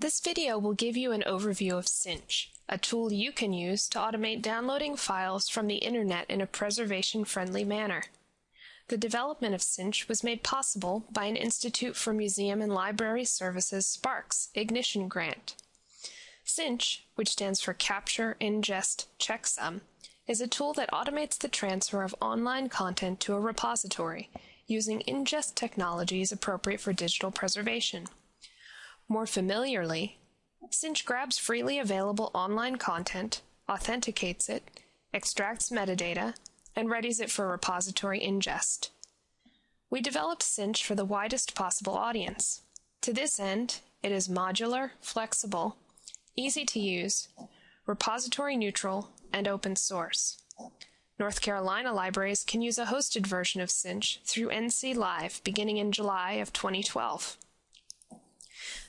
This video will give you an overview of Cinch, a tool you can use to automate downloading files from the internet in a preservation-friendly manner. The development of Cinch was made possible by an Institute for Museum and Library Services Sparks Ignition Grant. Cinch, which stands for Capture, Ingest, Checksum, is a tool that automates the transfer of online content to a repository using ingest technologies appropriate for digital preservation. More familiarly, Cinch grabs freely available online content, authenticates it, extracts metadata, and readies it for repository ingest. We developed Cinch for the widest possible audience. To this end, it is modular, flexible, easy to use, repository neutral, and open source. North Carolina libraries can use a hosted version of Cinch through NC Live beginning in July of 2012.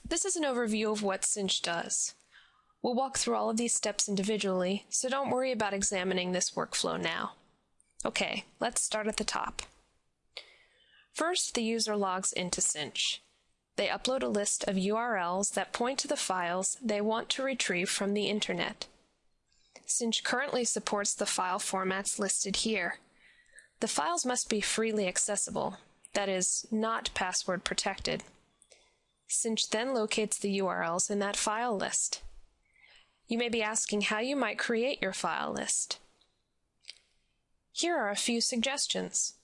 This is an overview of what Cinch does. We'll walk through all of these steps individually, so don't worry about examining this workflow now. Okay, let's start at the top. First, the user logs into Cinch. They upload a list of URLs that point to the files they want to retrieve from the internet. Cinch currently supports the file formats listed here. The files must be freely accessible, that is, not password protected. Cinch then locates the URLs in that file list. You may be asking how you might create your file list. Here are a few suggestions.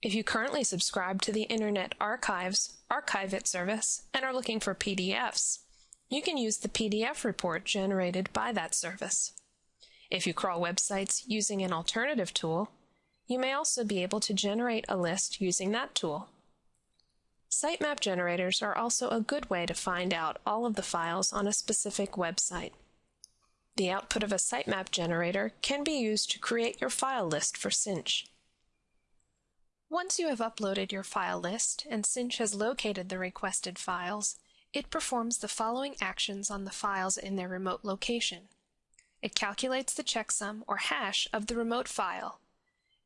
If you currently subscribe to the Internet Archive's Archive It service and are looking for PDFs, you can use the PDF report generated by that service. If you crawl websites using an alternative tool, you may also be able to generate a list using that tool. Sitemap generators are also a good way to find out all of the files on a specific website. The output of a sitemap generator can be used to create your file list for Cinch. Once you have uploaded your file list and Cinch has located the requested files, it performs the following actions on the files in their remote location. It calculates the checksum or hash of the remote file.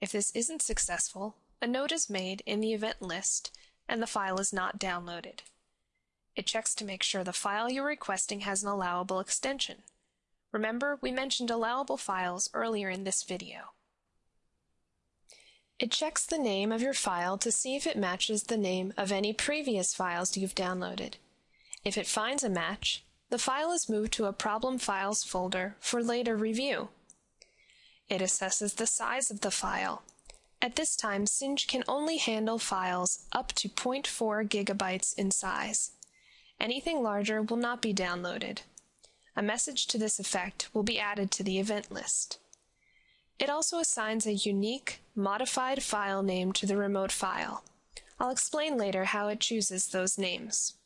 If this isn't successful, a note is made in the event list and the file is not downloaded. It checks to make sure the file you're requesting has an allowable extension. Remember, we mentioned allowable files earlier in this video. It checks the name of your file to see if it matches the name of any previous files you've downloaded. If it finds a match, the file is moved to a Problem Files folder for later review. It assesses the size of the file. At this time, Cinch can only handle files up to 0.4 gigabytes in size. Anything larger will not be downloaded. A message to this effect will be added to the event list. It also assigns a unique, modified file name to the remote file. I'll explain later how it chooses those names.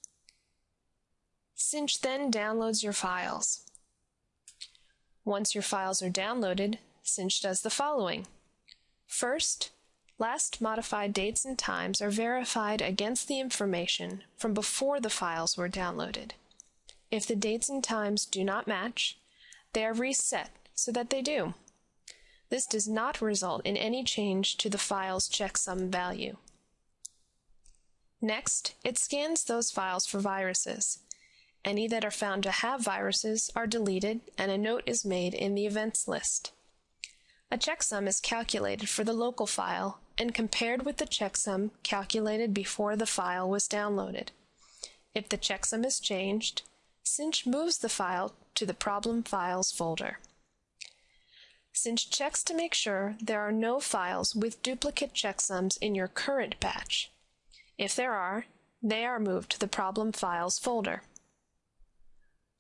Cinch then downloads your files. Once your files are downloaded, Cinch does the following. First, last modified dates and times are verified against the information from before the files were downloaded. If the dates and times do not match, they are reset so that they do. This does not result in any change to the file's checksum value. Next, it scans those files for viruses any that are found to have viruses are deleted and a note is made in the events list. A checksum is calculated for the local file and compared with the checksum calculated before the file was downloaded. If the checksum is changed, Cinch moves the file to the Problem Files folder. Cinch checks to make sure there are no files with duplicate checksums in your current batch. If there are, they are moved to the Problem Files folder.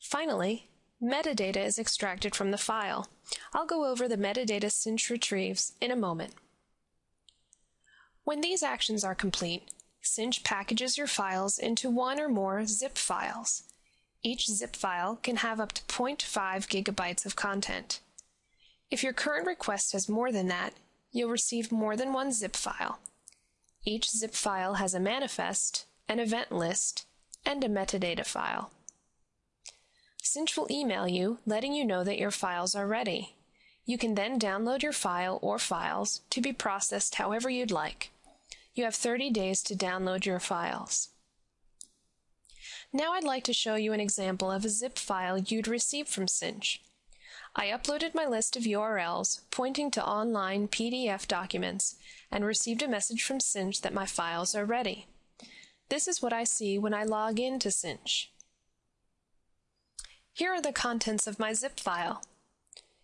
Finally, metadata is extracted from the file. I'll go over the metadata Cinch retrieves in a moment. When these actions are complete, Cinch packages your files into one or more zip files. Each zip file can have up to 0.5 gigabytes of content. If your current request has more than that, you'll receive more than one zip file. Each zip file has a manifest, an event list, and a metadata file. Cinch will email you letting you know that your files are ready. You can then download your file or files to be processed however you'd like. You have 30 days to download your files. Now I'd like to show you an example of a zip file you'd receive from Cinch. I uploaded my list of URLs pointing to online PDF documents and received a message from Cinch that my files are ready. This is what I see when I log in to Cinch. Here are the contents of my zip file.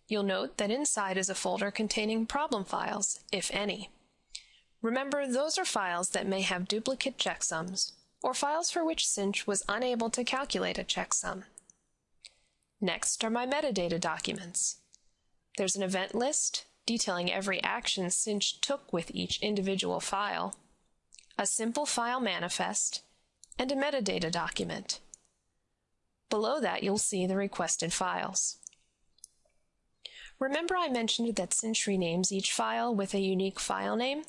You'll note that inside is a folder containing problem files, if any. Remember, those are files that may have duplicate checksums, or files for which Cinch was unable to calculate a checksum. Next are my metadata documents. There's an event list detailing every action Cinch took with each individual file, a simple file manifest, and a metadata document. Below that you'll see the requested files. Remember I mentioned that Cinch renames each file with a unique file name?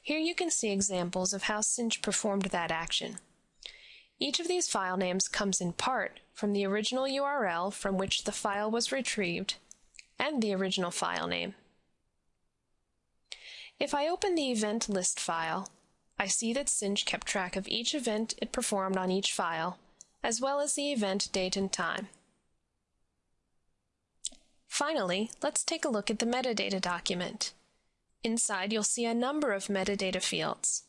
Here you can see examples of how Cinch performed that action. Each of these file names comes in part from the original URL from which the file was retrieved and the original file name. If I open the event list file, I see that Cinch kept track of each event it performed on each file, as well as the event date and time. Finally, let's take a look at the metadata document. Inside, you'll see a number of metadata fields.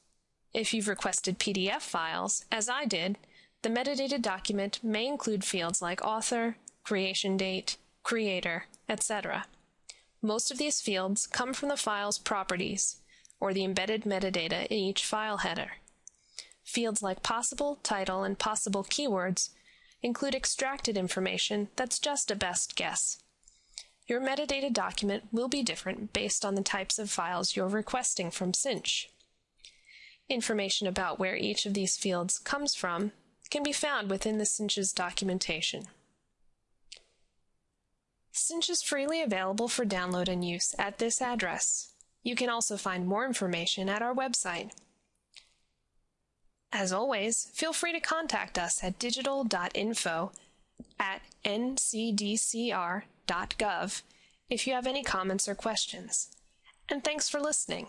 If you've requested PDF files, as I did, the metadata document may include fields like author, creation date, creator, etc. Most of these fields come from the file's properties, or the embedded metadata in each file header. Fields like possible, title, and possible keywords include extracted information that's just a best guess. Your metadata document will be different based on the types of files you're requesting from Cinch. Information about where each of these fields comes from can be found within the Cinch's documentation. Cinch is freely available for download and use at this address. You can also find more information at our website. As always, feel free to contact us at digital.info at ncdcr.gov if you have any comments or questions. And thanks for listening.